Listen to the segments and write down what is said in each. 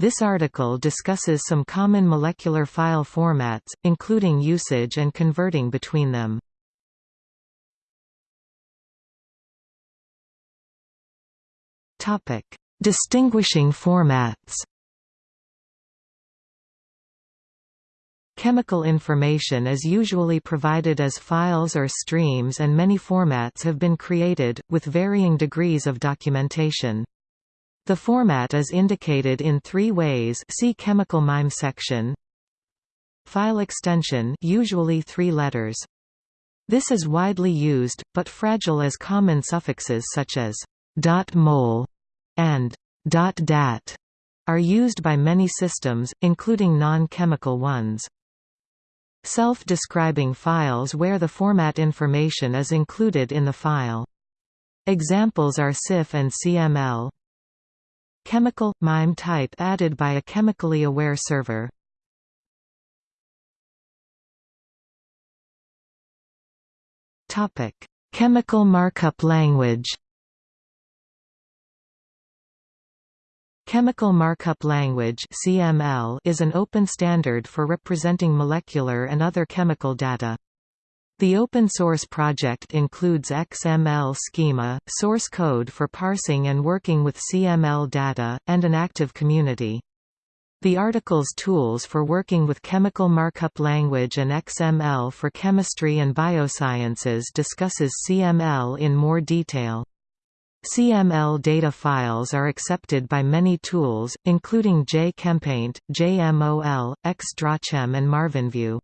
This article discusses some common molecular file formats, including usage and converting between them. Topic: Distinguishing formats Chemical information is usually provided as files or streams and many formats have been created, with varying degrees of documentation. The format is indicated in three ways see chemical MIME section. File extension usually three letters. This is widely used, but fragile as common suffixes such as .mol and .dat are used by many systems, including non-chemical ones. Self-describing files where the format information is included in the file. Examples are CIF and CML. Chemical – MIME type added by a chemically aware server. Topic: Chemical markup language Chemical Markup Language (CML) is an open standard for representing molecular and other chemical data. The open source project includes XML schema, source code for parsing and working with CML data, and an active community. The article's tools for working with chemical markup language and XML for chemistry and biosciences discusses CML in more detail. CML data files are accepted by many tools, including JChemPaint, JMOL, XDrawChem and MarvinView.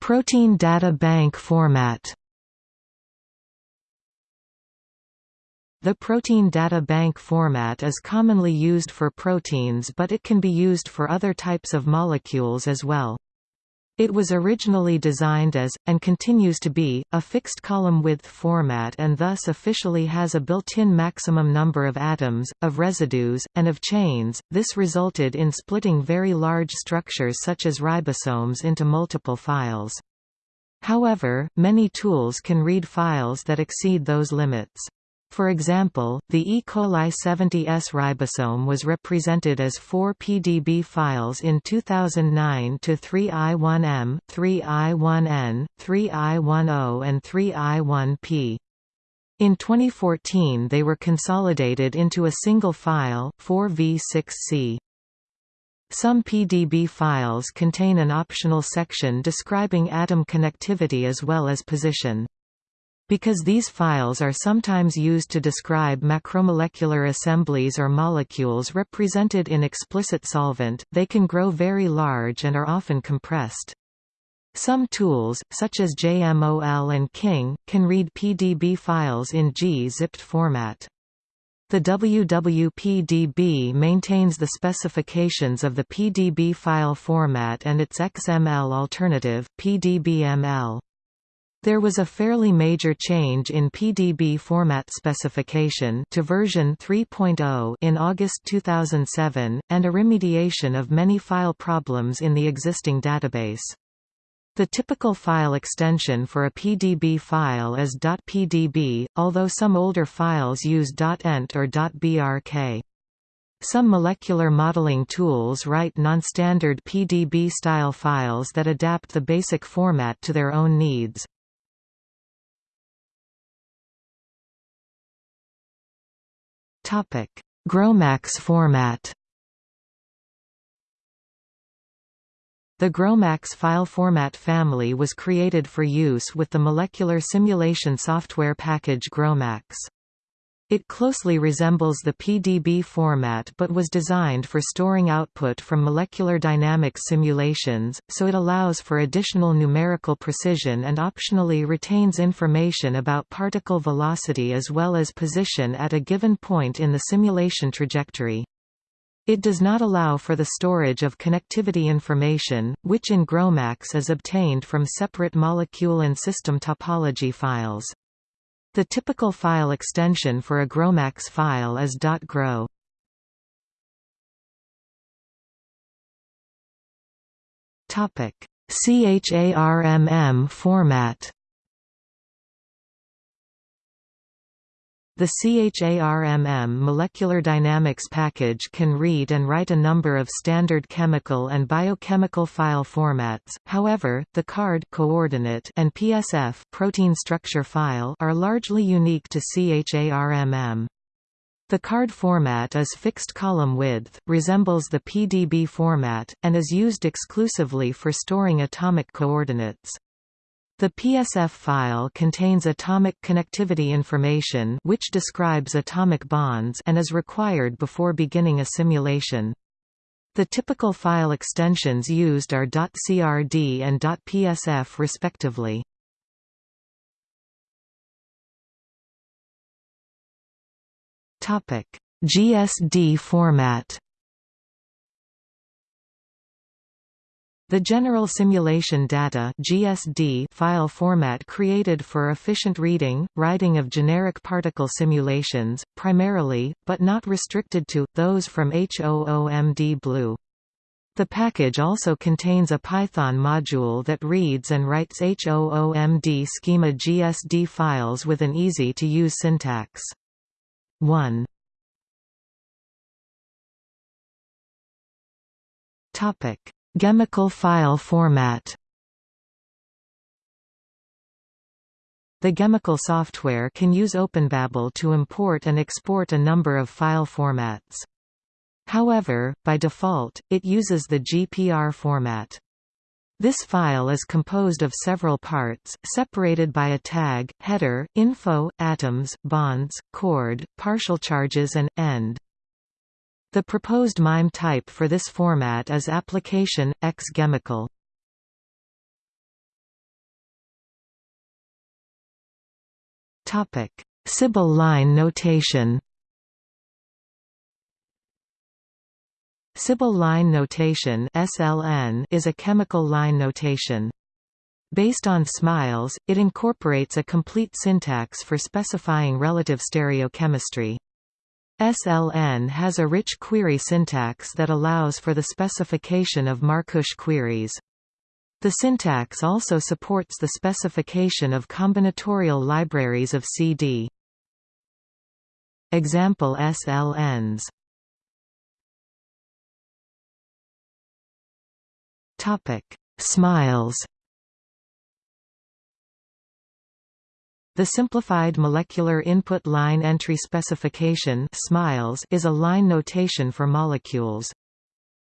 Protein data bank format The protein data bank format is commonly used for proteins but it can be used for other types of molecules as well. It was originally designed as, and continues to be, a fixed column width format and thus officially has a built-in maximum number of atoms, of residues, and of chains. This resulted in splitting very large structures such as ribosomes into multiple files. However, many tools can read files that exceed those limits. For example, the E. coli 70S ribosome was represented as four PDB files in 2009 to 3i1m, 3i1n, 3i10 and 3i1p. In 2014 they were consolidated into a single file, 4v6c. Some PDB files contain an optional section describing atom connectivity as well as position. Because these files are sometimes used to describe macromolecular assemblies or molecules represented in explicit solvent, they can grow very large and are often compressed. Some tools, such as JMOL and King, can read PDB files in G-zipped format. The WWPDB maintains the specifications of the PDB file format and its XML alternative, PDBML. There was a fairly major change in PDB format specification to version 3.0 in August 2007, and a remediation of many file problems in the existing database. The typical file extension for a PDB file is .pdb, although some older files use .ent or .brk. Some molecular modeling tools write non-standard PDB-style files that adapt the basic format to their own needs. Topic: GROMACS format. The GROMACS file format family was created for use with the molecular simulation software package GROMACS. It closely resembles the PDB format but was designed for storing output from molecular dynamics simulations, so it allows for additional numerical precision and optionally retains information about particle velocity as well as position at a given point in the simulation trajectory. It does not allow for the storage of connectivity information, which in GROMACS is obtained from separate molecule and system topology files. The typical file extension for a GROMACS file is .gro. CHARMM format. The CHARMM molecular dynamics package can read and write a number of standard chemical and biochemical file formats. However, the CARD coordinate and PSF protein structure file are largely unique to CHARMM. The card format is fixed column width, resembles the PDB format, and is used exclusively for storing atomic coordinates. The PSF file contains atomic connectivity information which describes atomic bonds and is required before beginning a simulation. The typical file extensions used are .crd and .psf respectively. GSD format The General Simulation Data (GSD) file format created for efficient reading, writing of generic particle simulations, primarily, but not restricted to, those from HOOMD Blue. The package also contains a Python module that reads and writes HOOMD schema GSD files with an easy-to-use syntax. 1. Topic Ghemical file format The Ghemical software can use OpenBabel to import and export a number of file formats. However, by default, it uses the GPR format. This file is composed of several parts, separated by a tag, header, info, atoms, bonds, chord, partial charges and, end. The proposed MIME type for this format is application, x chemical. Symbol line notation Symbol line notation (SLN) is a chemical line notation. Based on SMILES, it incorporates a complete syntax for specifying relative stereochemistry. SLN has a rich query syntax that allows for the specification of Markush queries. The syntax also supports the specification of combinatorial libraries of CD. Example SLNs Topic Smiles The Simplified Molecular Input Line Entry Specification is a line notation for molecules.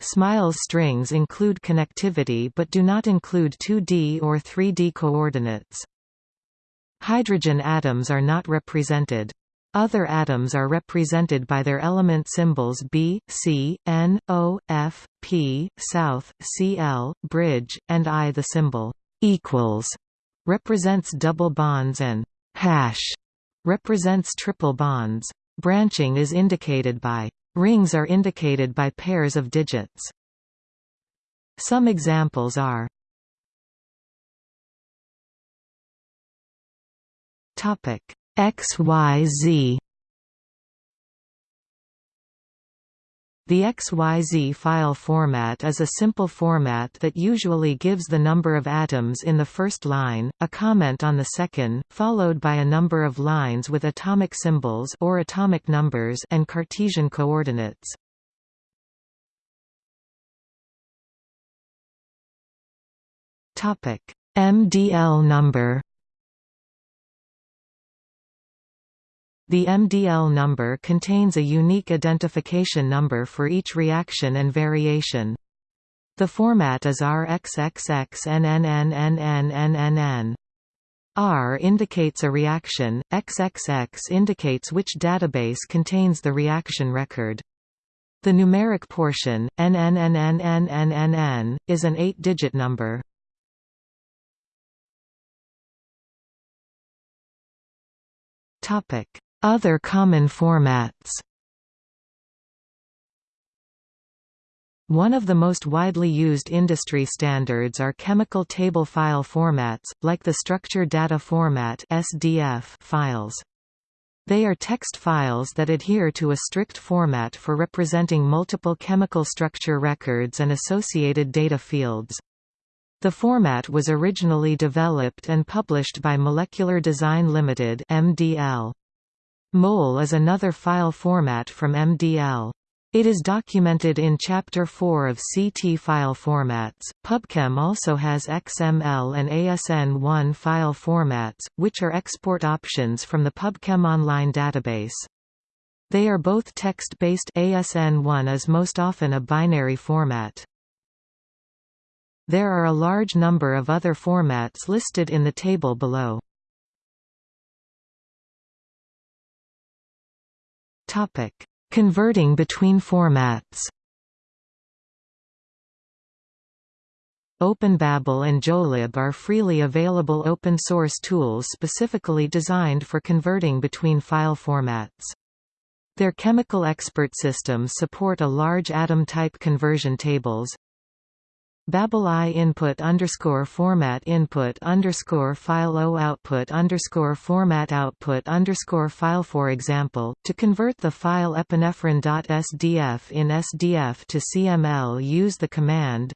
SMILES strings include connectivity but do not include 2D or 3D coordinates. Hydrogen atoms are not represented. Other atoms are represented by their element symbols B, C, N, O, F, P, South, Cl, bridge, and I. The symbol equals represents double bonds and hash represents triple bonds. Branching is indicated by rings are indicated by pairs of digits. Some examples are topic XYZ The XYZ file format is a simple format that usually gives the number of atoms in the first line, a comment on the second, followed by a number of lines with atomic symbols or atomic numbers and Cartesian coordinates. Topic: MDL number The MDL number contains a unique identification number for each reaction and variation. The format is RXXXNNNNNNNN. R indicates a reaction, XXX indicates which database contains the reaction record. The numeric portion, NNNNNNNN, is an eight-digit number. Topic other common formats One of the most widely used industry standards are chemical table file formats, like the Structure Data Format (SDF) files. They are text files that adhere to a strict format for representing multiple chemical structure records and associated data fields. The format was originally developed and published by Molecular Design Limited (MDL). MOL is another file format from MDL. It is documented in Chapter 4 of CT file formats. PubChem also has XML and ASN1 file formats, which are export options from the PubChem Online database. They are both text-based ASN1 is most often a binary format. There are a large number of other formats listed in the table below. Topic: Converting between formats. OpenBabel and JOELib are freely available open-source tools specifically designed for converting between file formats. Their chemical expert systems support a large atom type conversion tables. Babel I input underscore format input underscore file O output underscore format output underscore file For example, to convert the file epinephrine.sdf in SDF to CML use the command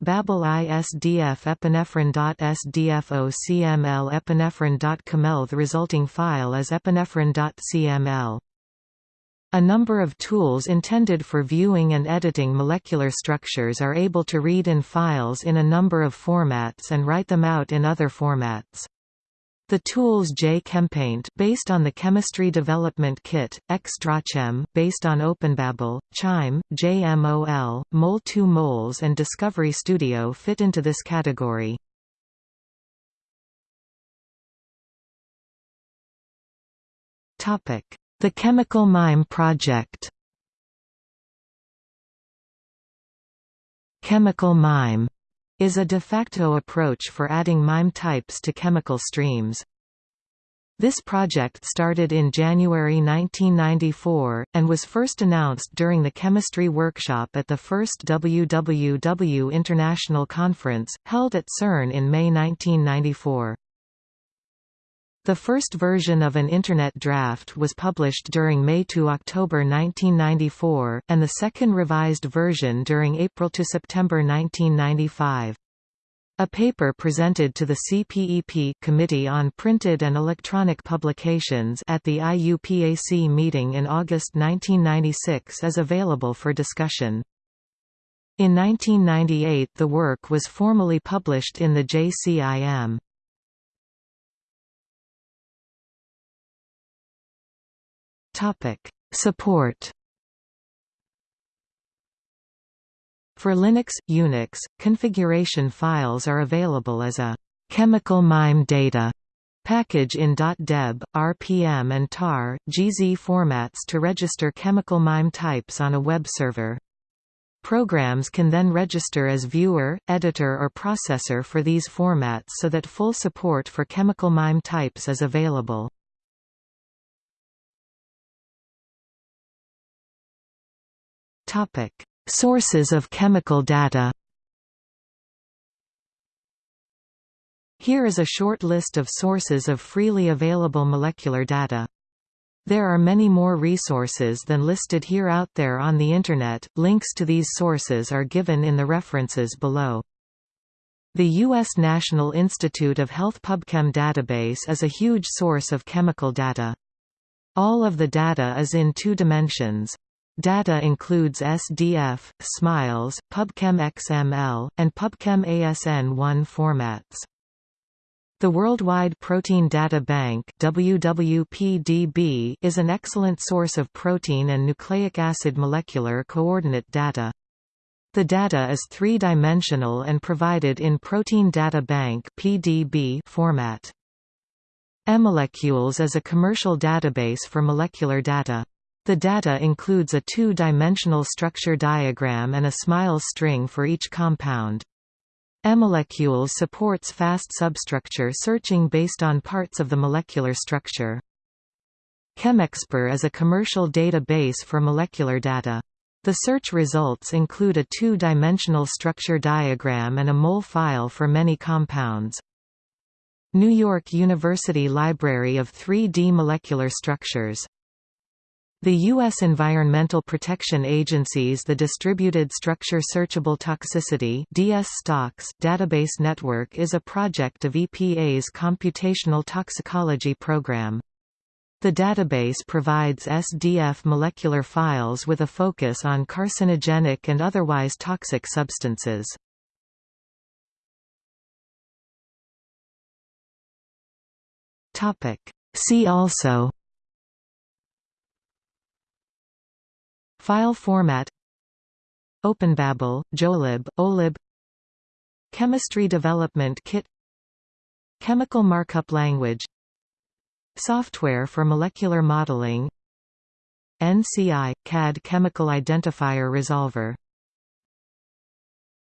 Babel ISDF epinephrine.sdf o CML epinephrine.cml The resulting file is epinephrine.cml. A number of tools intended for viewing and editing molecular structures are able to read in files in a number of formats and write them out in other formats. The tools JChemPaint based on the Chemistry Development Kit, XDrawChem based on OpenBabel, Chime, JMOL, Mol2 Moles and Discovery Studio fit into this category. Topic: the Chemical Mime Project Chemical mime is a de facto approach for adding mime types to chemical streams. This project started in January 1994, and was first announced during the chemistry workshop at the first WWW International Conference, held at CERN in May 1994. The first version of an Internet draft was published during May to October 1994, and the second revised version during April to September 1995. A paper presented to the CPEP Committee on Printed and Electronic Publications at the IUPAC meeting in August 1996 is available for discussion. In 1998 the work was formally published in the JCIM. Topic: Support. For Linux, Unix, configuration files are available as a chemical mime data package in .deb, RPM and tar, GZ formats to register chemical mime types on a web server. Programs can then register as viewer, editor or processor for these formats so that full support for chemical mime types is available. Topic: Sources of chemical data. Here is a short list of sources of freely available molecular data. There are many more resources than listed here out there on the Internet, links to these sources are given in the references below. The U.S. National Institute of Health PubChem database is a huge source of chemical data. All of the data is in two dimensions. Data includes SDF, SMILES, PubChem XML, and PubChem ASN1 formats. The Worldwide Protein Data Bank WWPDB is an excellent source of protein and nucleic acid molecular coordinate data. The data is three-dimensional and provided in Protein Data Bank (PDB) format. eMolecules is a commercial database for molecular data. The data includes a two-dimensional structure diagram and a SMILES string for each compound. eMolecules supports fast substructure searching based on parts of the molecular structure. ChemExper is a commercial database for molecular data. The search results include a two-dimensional structure diagram and a mol file for many compounds. New York University Library of 3D Molecular Structures the U.S. Environmental Protection Agency's The Distributed Structure Searchable Toxicity database network is a project of EPA's Computational Toxicology Program. The database provides SDF molecular files with a focus on carcinogenic and otherwise toxic substances. See also File format OpenBabel, JOELib, OELib Chemistry Development Kit Chemical Markup Language Software for molecular modeling NCI – CAD Chemical Identifier Resolver